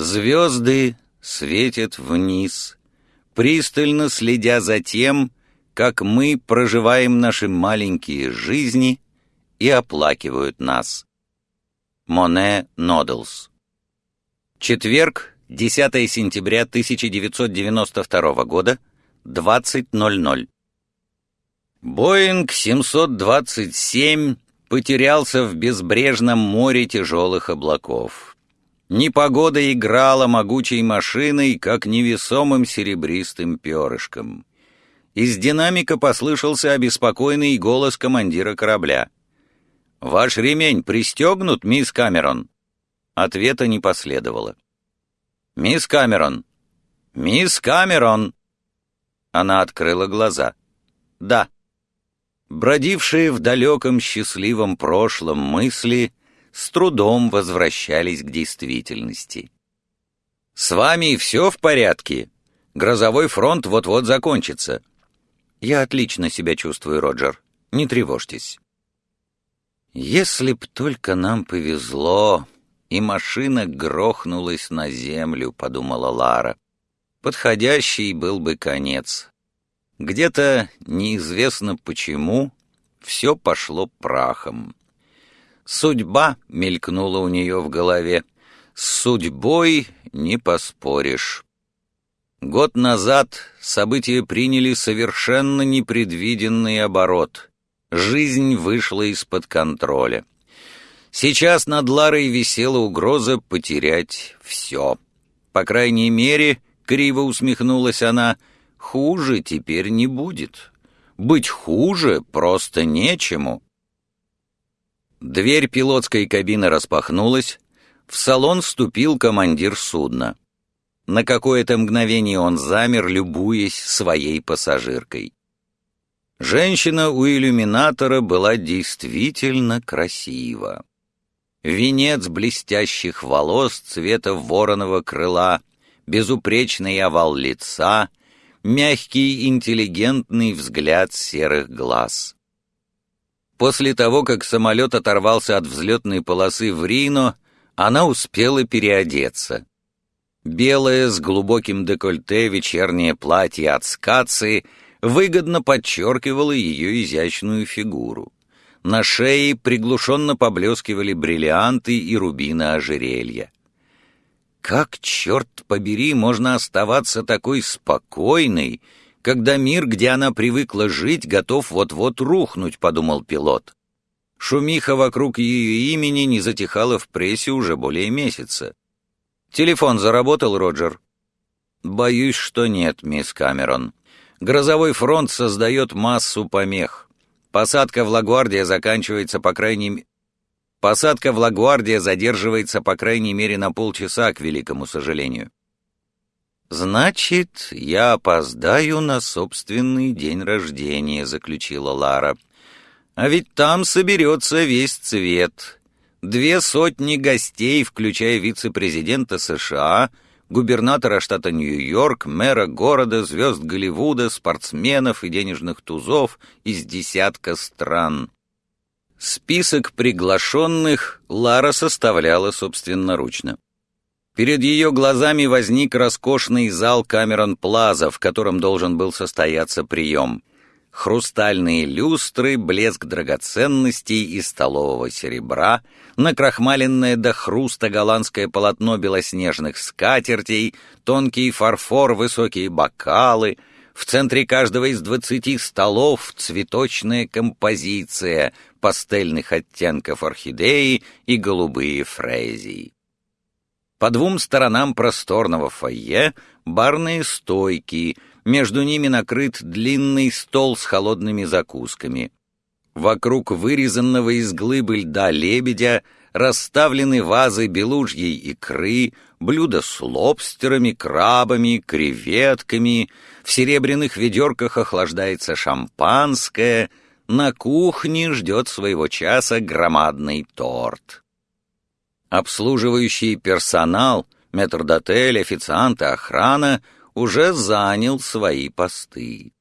Звезды светят вниз, пристально следя за тем, как мы проживаем наши маленькие жизни и оплакивают нас. Моне Нодлс Четверг, 10 сентября 1992 года, 20.00. Боинг 727 потерялся в безбрежном море тяжелых облаков. Непогода играла могучей машиной, как невесомым серебристым перышком. Из динамика послышался обеспокоенный голос командира корабля. «Ваш ремень пристегнут, мисс Камерон?» Ответа не последовало. «Мисс Камерон! Мисс Камерон!» Она открыла глаза. «Да». Бродившие в далеком счастливом прошлом мысли с трудом возвращались к действительности. «С вами все в порядке? Грозовой фронт вот-вот закончится». «Я отлично себя чувствую, Роджер. Не тревожьтесь». «Если б только нам повезло, и машина грохнулась на землю», — подумала Лара. «Подходящий был бы конец. Где-то, неизвестно почему, все пошло прахом. Судьба мелькнула у нее в голове. С судьбой не поспоришь. Год назад события приняли совершенно непредвиденный оборот. Жизнь вышла из-под контроля. Сейчас над Ларой висела угроза потерять все. По крайней мере, криво усмехнулась она, хуже теперь не будет. Быть хуже просто нечему. Дверь пилотской кабины распахнулась, в салон вступил командир судна. На какое-то мгновение он замер, любуясь своей пассажиркой. Женщина у иллюминатора была действительно красива. Венец блестящих волос цвета вороного крыла, безупречный овал лица, мягкий интеллигентный взгляд серых глаз. После того, как самолет оторвался от взлетной полосы в Рино, она успела переодеться. Белое с глубоким декольте вечернее платье от скации выгодно подчеркивало ее изящную фигуру. На шее приглушенно поблескивали бриллианты и рубины ожерелья. Как, черт побери, можно оставаться такой спокойной, когда мир, где она привыкла жить, готов вот-вот рухнуть, подумал пилот. Шумиха вокруг ее имени не затихала в прессе уже более месяца. «Телефон заработал, Роджер?» «Боюсь, что нет, мисс Камерон. Грозовой фронт создает массу помех. Посадка в Лагуардия заканчивается по крайней мере... Посадка в Лагуардия задерживается по крайней мере на полчаса, к великому сожалению. «Значит, я опоздаю на собственный день рождения», — заключила Лара. «А ведь там соберется весь цвет. Две сотни гостей, включая вице-президента США, губернатора штата Нью-Йорк, мэра города, звезд Голливуда, спортсменов и денежных тузов из десятка стран». Список приглашенных Лара составляла собственноручно. Перед ее глазами возник роскошный зал Камерон Плаза, в котором должен был состояться прием. Хрустальные люстры, блеск драгоценностей и столового серебра, накрахмаленное до хруста голландское полотно белоснежных скатертей, тонкий фарфор, высокие бокалы — в центре каждого из двадцати столов цветочная композиция пастельных оттенков орхидеи и голубые фрезии. По двум сторонам просторного фойе барные стойки, между ними накрыт длинный стол с холодными закусками. Вокруг вырезанного из глыбы льда лебедя расставлены вазы белужьей икры, блюда с лобстерами, крабами, креветками, в серебряных ведерках охлаждается шампанское, на кухне ждет своего часа громадный торт. Обслуживающий персонал, метрдотель, официанты, охрана уже занял свои посты.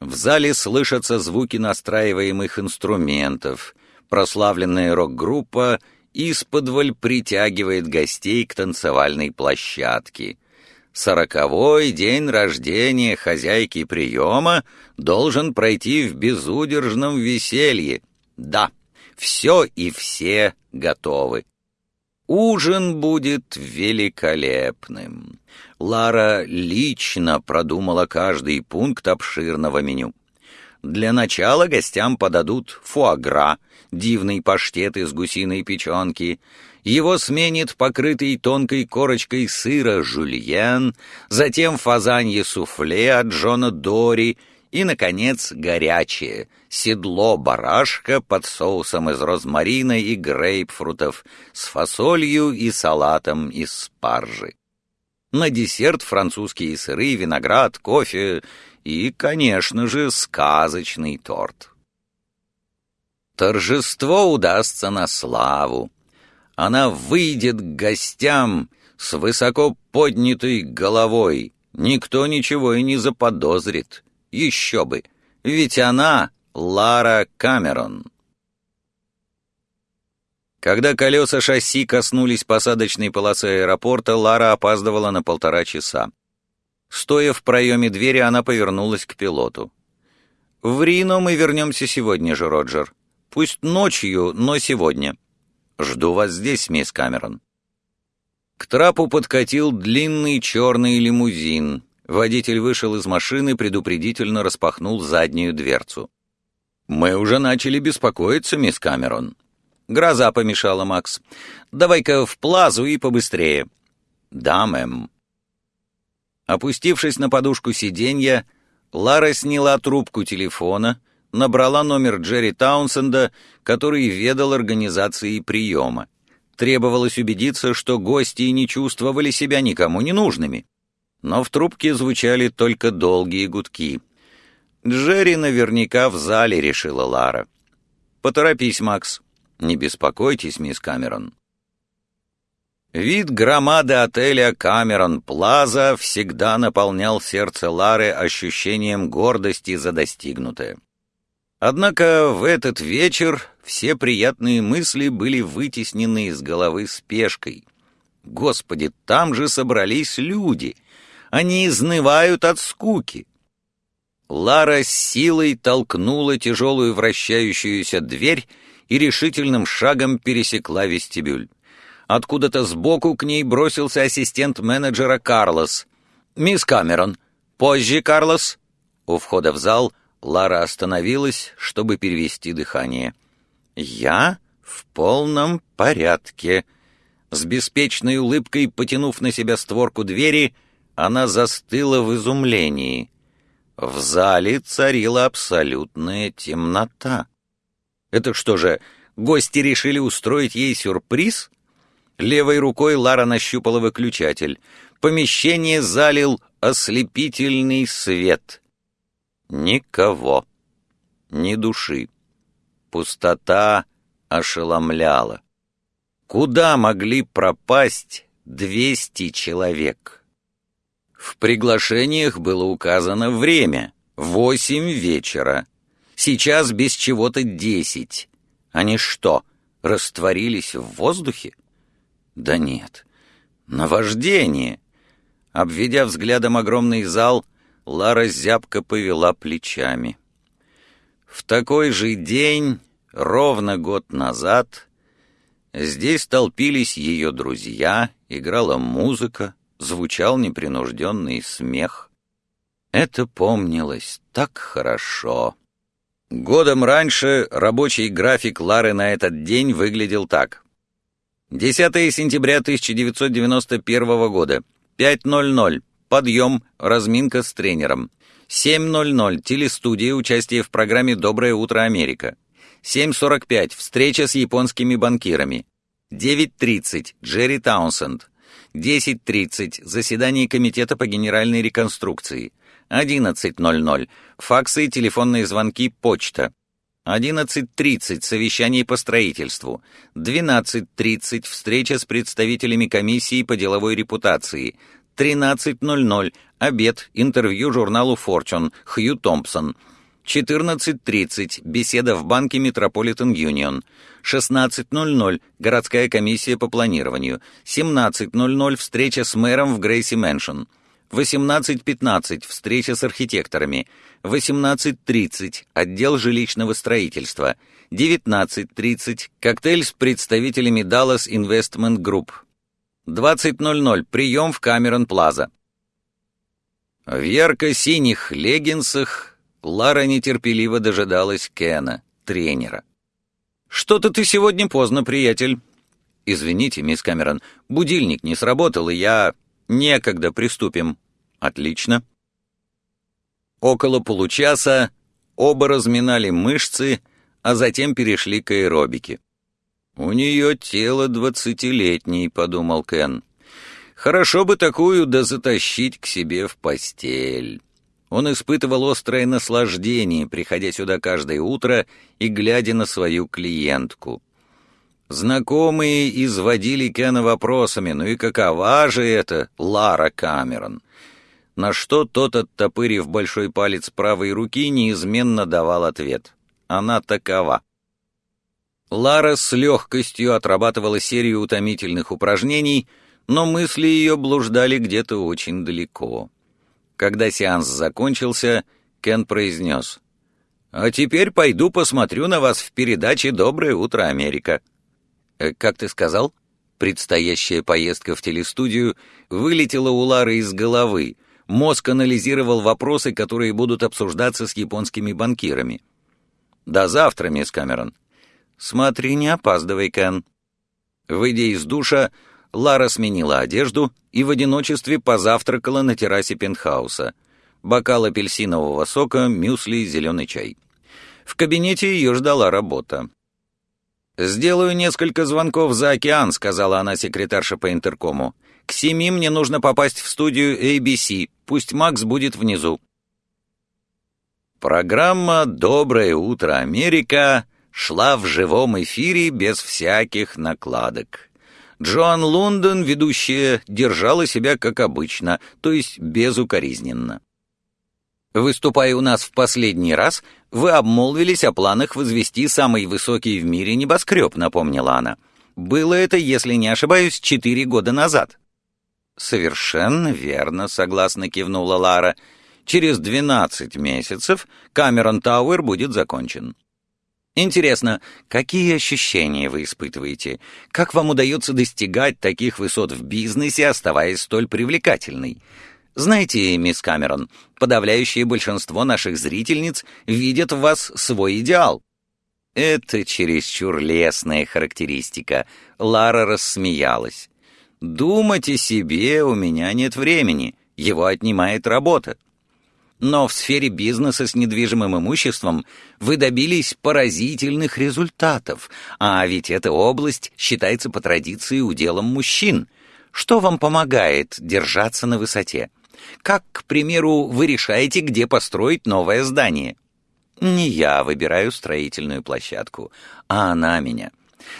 В зале слышатся звуки настраиваемых инструментов, прославленная рок-группа исподволь притягивает гостей к танцевальной площадке. Сороковой день рождения хозяйки приема должен пройти в безудержном веселье. Да, все и все готовы. Ужин будет великолепным. Лара лично продумала каждый пункт обширного меню. Для начала гостям подадут фуагра, дивный паштет из гусиной печенки. Его сменит покрытый тонкой корочкой сыра жульен, затем фазанье суфле от Джона Дори и, наконец, горячее седло барашка под соусом из розмарина и грейпфрутов с фасолью и салатом из спаржи. На десерт французские сыры, виноград, кофе и, конечно же, сказочный торт. Торжество удастся на славу. Она выйдет к гостям с высоко поднятой головой. Никто ничего и не заподозрит. Еще бы, ведь она Лара Камерон. Когда колеса шасси коснулись посадочной полосы аэропорта, Лара опаздывала на полтора часа. Стоя в проеме двери, она повернулась к пилоту. «В Рино мы вернемся сегодня же, Роджер. Пусть ночью, но сегодня. Жду вас здесь, мисс Камерон». К трапу подкатил длинный черный лимузин. Водитель вышел из машины, предупредительно распахнул заднюю дверцу. «Мы уже начали беспокоиться, мисс Камерон». «Гроза помешала, Макс. Давай-ка в плазу и побыстрее». «Да, мэм». Опустившись на подушку сиденья, Лара сняла трубку телефона, набрала номер Джерри Таунсенда, который ведал организацией приема. Требовалось убедиться, что гости не чувствовали себя никому не нужными. Но в трубке звучали только долгие гудки. «Джерри наверняка в зале», — решила Лара. «Поторопись, Макс. Не беспокойтесь, мисс Камерон». Вид громады отеля «Камерон Плаза» всегда наполнял сердце Лары ощущением гордости за достигнутое. Однако в этот вечер все приятные мысли были вытеснены из головы спешкой. Господи, там же собрались люди. Они изнывают от скуки. Лара силой толкнула тяжелую вращающуюся дверь и решительным шагом пересекла вестибюль. Откуда-то сбоку к ней бросился ассистент менеджера Карлос. «Мисс Камерон, позже, Карлос!» У входа в зал Лара остановилась, чтобы перевести дыхание. «Я в полном порядке». С беспечной улыбкой, потянув на себя створку двери, она застыла в изумлении. В зале царила абсолютная темнота. Это что же, гости решили устроить ей сюрприз? Левой рукой Лара нащупала выключатель. Помещение залил ослепительный свет. Никого. Ни души. Пустота ошеломляла. Куда могли пропасть двести человек? В приглашениях было указано время — восемь вечера. Сейчас без чего-то десять. Они что, растворились в воздухе? Да нет. Наваждение. Обведя взглядом огромный зал, Лара зябко повела плечами. В такой же день, ровно год назад, здесь толпились ее друзья, играла музыка, звучал непринужденный смех. Это помнилось так хорошо. Годом раньше рабочий график Лары на этот день выглядел так. 10 сентября 1991 года. 5.00. Подъем, разминка с тренером. 7.00. Телестудия, участие в программе «Доброе утро, Америка». 7.45. Встреча с японскими банкирами. 9.30. Джерри Таунсенд. 10.30. Заседание Комитета по генеральной реконструкции. 11.00. Факсы, телефонные звонки, почта. 11.30 совещание по строительству, 12.30 встреча с представителями комиссии по деловой репутации, 13.00 обед, интервью журналу Fortune, Хью Томпсон, 14.30 беседа в банке Метрополитен Юнион. 16.00 городская комиссия по планированию. 17.00 встреча с мэром в Грейси Мэншн. 18.15 встреча с архитекторами. 18.30 отдел жилищного строительства. 19.30 коктейль с представителями Dallas Investment Group. 20.00 прием в Камерон Плаза. В ярко-синих леггинсах Лара нетерпеливо дожидалась Кена, тренера. «Что-то ты сегодня поздно, приятель». «Извините, мисс Камерон, будильник не сработал, и я... Некогда приступим». «Отлично». Около получаса оба разминали мышцы, а затем перешли к аэробике. «У нее тело двадцатилетней», — подумал Кен. «Хорошо бы такую да затащить к себе в постель». Он испытывал острое наслаждение, приходя сюда каждое утро и глядя на свою клиентку. Знакомые изводили Кена вопросами, ну и какова же это Лара Камерон? На что тот, оттопырив большой палец правой руки, неизменно давал ответ. Она такова. Лара с легкостью отрабатывала серию утомительных упражнений, но мысли ее блуждали где-то очень далеко. Когда сеанс закончился, Кен произнес. «А теперь пойду посмотрю на вас в передаче «Доброе утро, Америка». Э, «Как ты сказал?» Предстоящая поездка в телестудию вылетела у Лары из головы. Мозг анализировал вопросы, которые будут обсуждаться с японскими банкирами. «До завтра, мисс Камерон». «Смотри, не опаздывай, Кен». Выйдя из душа, Лара сменила одежду и в одиночестве позавтракала на террасе пентхауса. Бокал апельсинового сока, мюсли, зеленый чай. В кабинете ее ждала работа. «Сделаю несколько звонков за океан», — сказала она секретарше по интеркому. «К семи мне нужно попасть в студию ABC. Пусть Макс будет внизу». Программа «Доброе утро, Америка» шла в живом эфире без всяких накладок. Джоан Лондон, ведущая, держала себя как обычно, то есть безукоризненно. Выступая у нас в последний раз, вы обмолвились о планах возвести самый высокий в мире небоскреб, напомнила она. Было это, если не ошибаюсь, четыре года назад. Совершенно верно, согласно кивнула Лара. Через двенадцать месяцев Камерон Тауэр будет закончен. Интересно, какие ощущения вы испытываете? Как вам удается достигать таких высот в бизнесе, оставаясь столь привлекательной? Знаете, мисс Камерон, подавляющее большинство наших зрительниц видят в вас свой идеал. Это чересчур лесная характеристика. Лара рассмеялась. Думать о себе у меня нет времени. Его отнимает работа. Но в сфере бизнеса с недвижимым имуществом вы добились поразительных результатов, а ведь эта область считается по традиции уделом мужчин. Что вам помогает держаться на высоте? Как, к примеру, вы решаете, где построить новое здание? Не я выбираю строительную площадку, а она меня.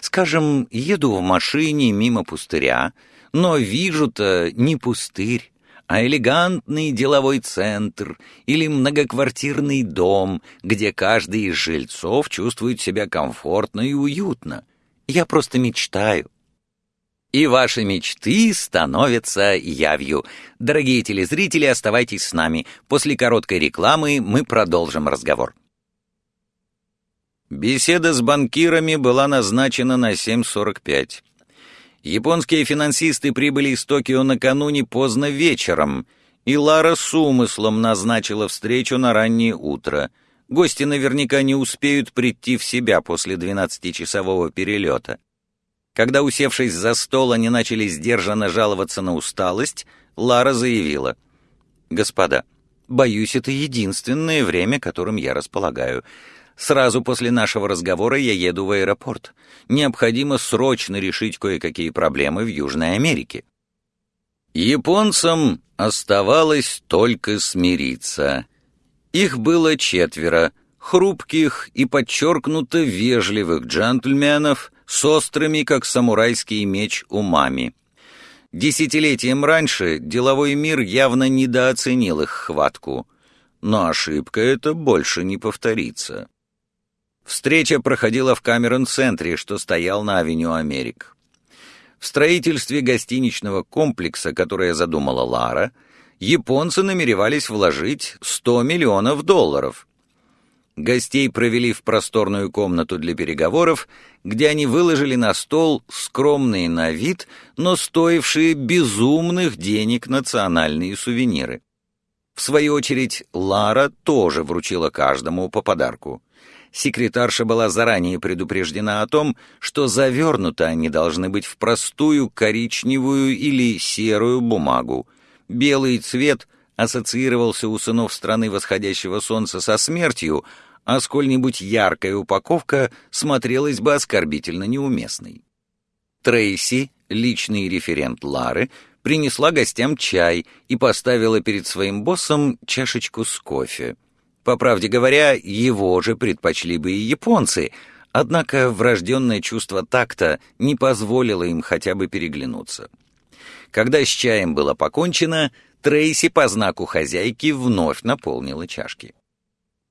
Скажем, еду в машине мимо пустыря, но вижу-то не пустырь, а элегантный деловой центр или многоквартирный дом, где каждый из жильцов чувствует себя комфортно и уютно. Я просто мечтаю. И ваши мечты становятся явью. Дорогие телезрители, оставайтесь с нами. После короткой рекламы мы продолжим разговор. Беседа с банкирами была назначена на 7.45. Японские финансисты прибыли из Токио накануне поздно вечером, и Лара с умыслом назначила встречу на раннее утро. Гости наверняка не успеют прийти в себя после двенадцатичасового перелета. Когда, усевшись за стол, они начали сдержанно жаловаться на усталость, Лара заявила. «Господа, боюсь, это единственное время, которым я располагаю. Сразу после нашего разговора я еду в аэропорт. Необходимо срочно решить кое-какие проблемы в Южной Америке. Японцам оставалось только смириться. Их было четверо, хрупких и подчеркнуто вежливых джентльменов с острыми, как самурайский меч, умами. Десятилетием раньше деловой мир явно недооценил их хватку — но ошибка эта больше не повторится. Встреча проходила в Камерон-центре, что стоял на авеню Америк. В строительстве гостиничного комплекса, которое задумала Лара, японцы намеревались вложить 100 миллионов долларов. Гостей провели в просторную комнату для переговоров, где они выложили на стол скромные на вид, но стоившие безумных денег национальные сувениры. В свою очередь, Лара тоже вручила каждому по подарку. Секретарша была заранее предупреждена о том, что завернуты они должны быть в простую коричневую или серую бумагу. Белый цвет ассоциировался у сынов страны восходящего солнца со смертью, а сколь-нибудь яркая упаковка смотрелась бы оскорбительно неуместной. Трейси, личный референт Лары, принесла гостям чай и поставила перед своим боссом чашечку с кофе. По правде говоря, его же предпочли бы и японцы, однако врожденное чувство такта не позволило им хотя бы переглянуться. Когда с чаем было покончено, Трейси по знаку хозяйки вновь наполнила чашки.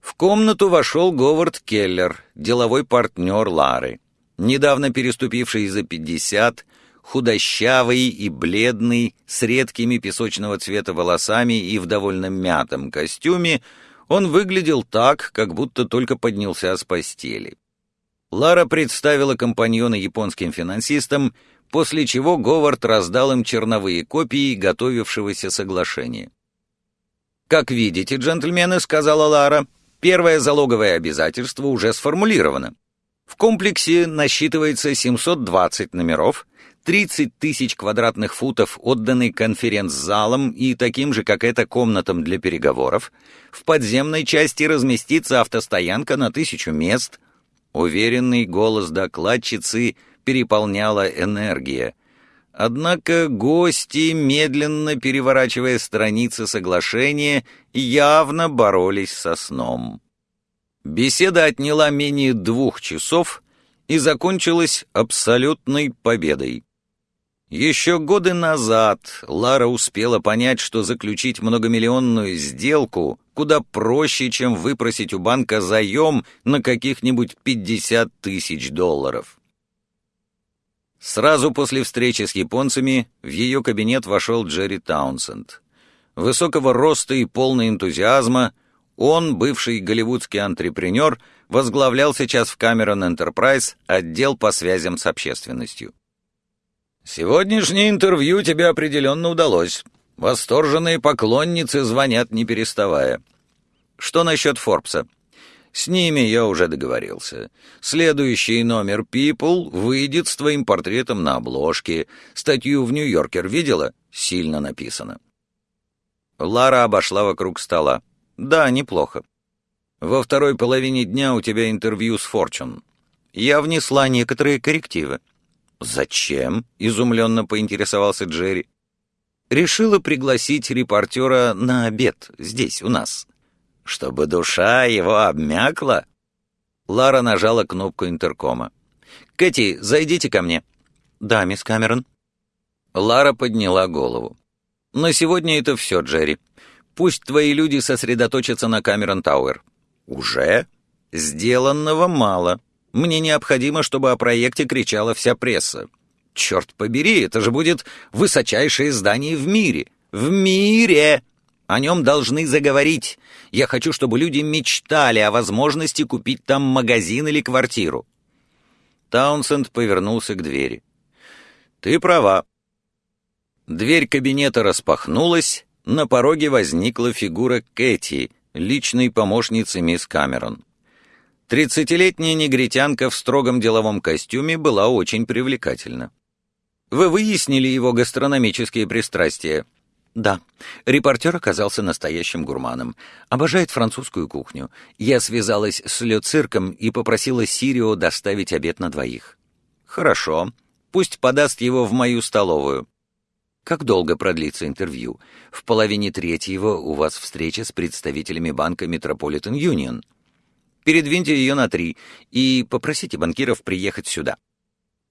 В комнату вошел Говард Келлер, деловой партнер Лары. Недавно переступивший за пятьдесят, худощавый и бледный, с редкими песочного цвета волосами и в довольно мятом костюме, он выглядел так, как будто только поднялся с постели. Лара представила компаньона японским финансистам, после чего Говард раздал им черновые копии готовившегося соглашения. «Как видите, джентльмены», — сказала Лара, — «первое залоговое обязательство уже сформулировано. В комплексе насчитывается 720 номеров, 30 тысяч квадратных футов отданы конференц-залам и таким же, как эта, комнатам для переговоров. В подземной части разместится автостоянка на тысячу мест. Уверенный голос докладчицы переполняла энергия. Однако гости, медленно переворачивая страницы соглашения, явно боролись со сном. Беседа отняла менее двух часов и закончилась абсолютной победой. Еще годы назад Лара успела понять, что заключить многомиллионную сделку куда проще, чем выпросить у банка заем на каких-нибудь 50 тысяч долларов. Сразу после встречи с японцами в ее кабинет вошел Джерри Таунсенд. Высокого роста и полный энтузиазма, он, бывший голливудский антрепренер, возглавлял сейчас в Cameron Enterprise отдел по связям с общественностью. «Сегодняшнее интервью тебе определенно удалось. Восторженные поклонницы звонят не переставая. Что насчет Форбса?» «С ними я уже договорился. Следующий номер People выйдет с твоим портретом на обложке. Статью в Нью-Йоркер видела? Сильно написано». Лара обошла вокруг стола. «Да, неплохо. Во второй половине дня у тебя интервью с Форчун. Я внесла некоторые коррективы. «Зачем?» — изумленно поинтересовался Джерри. «Решила пригласить репортера на обед здесь, у нас. Чтобы душа его обмякла?» Лара нажала кнопку интеркома. «Кэти, зайдите ко мне». «Да, мисс Камерон». Лара подняла голову. «На сегодня это все, Джерри. Пусть твои люди сосредоточатся на Камерон Тауэр». «Уже?» «Сделанного мало. Мне необходимо, чтобы о проекте кричала вся пресса. Черт побери, это же будет высочайшее здание в мире. В мире! О нем должны заговорить. Я хочу, чтобы люди мечтали о возможности купить там магазин или квартиру. Таунсенд повернулся к двери. «Ты права». Дверь кабинета распахнулась, на пороге возникла фигура Кэти, личной помощницы мисс Камерон. Тридцатилетняя негритянка в строгом деловом костюме была очень привлекательна. «Вы выяснили его гастрономические пристрастия?» «Да. Репортер оказался настоящим гурманом. Обожает французскую кухню. Я связалась с Ле и попросила Сирио доставить обед на двоих». «Хорошо. Пусть подаст его в мою столовую». «Как долго продлится интервью? В половине третьего у вас встреча с представителями банка Метрополитен Юнион». Передвиньте ее на три и попросите банкиров приехать сюда».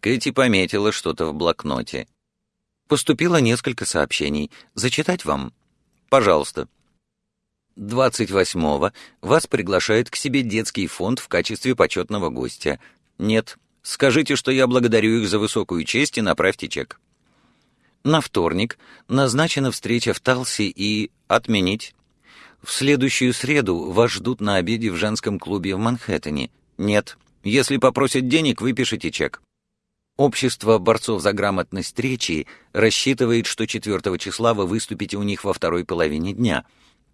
Кэти пометила что-то в блокноте. «Поступило несколько сообщений. Зачитать вам?» «Пожалуйста». 28-го вас приглашает к себе детский фонд в качестве почетного гостя. Нет. Скажите, что я благодарю их за высокую честь и направьте чек. На вторник назначена встреча в Талси и отменить. В следующую среду вас ждут на обеде в женском клубе в Манхэттене. Нет. Если попросят денег, выпишите чек. Общество борцов за грамотность речи рассчитывает, что 4 числа вы выступите у них во второй половине дня.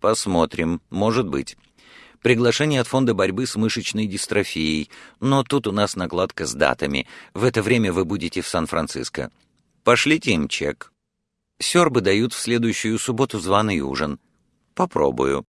Посмотрим, может быть. Приглашение от фонда борьбы с мышечной дистрофией, но тут у нас накладка с датами. В это время вы будете в Сан-Франциско. Пошлите им чек. Сёрбы дают в следующую субботу званый ужин. Попробую.